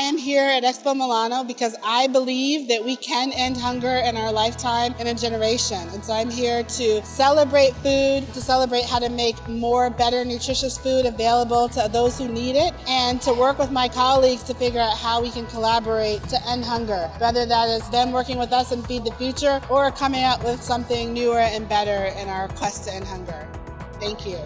I am here at Expo Milano because I believe that we can end hunger in our lifetime in a generation. And so I'm here to celebrate food, to celebrate how to make more better nutritious food available to those who need it, and to work with my colleagues to figure out how we can collaborate to end hunger. Whether that is them working with us and Feed the Future or coming up with something newer and better in our quest to end hunger. Thank you.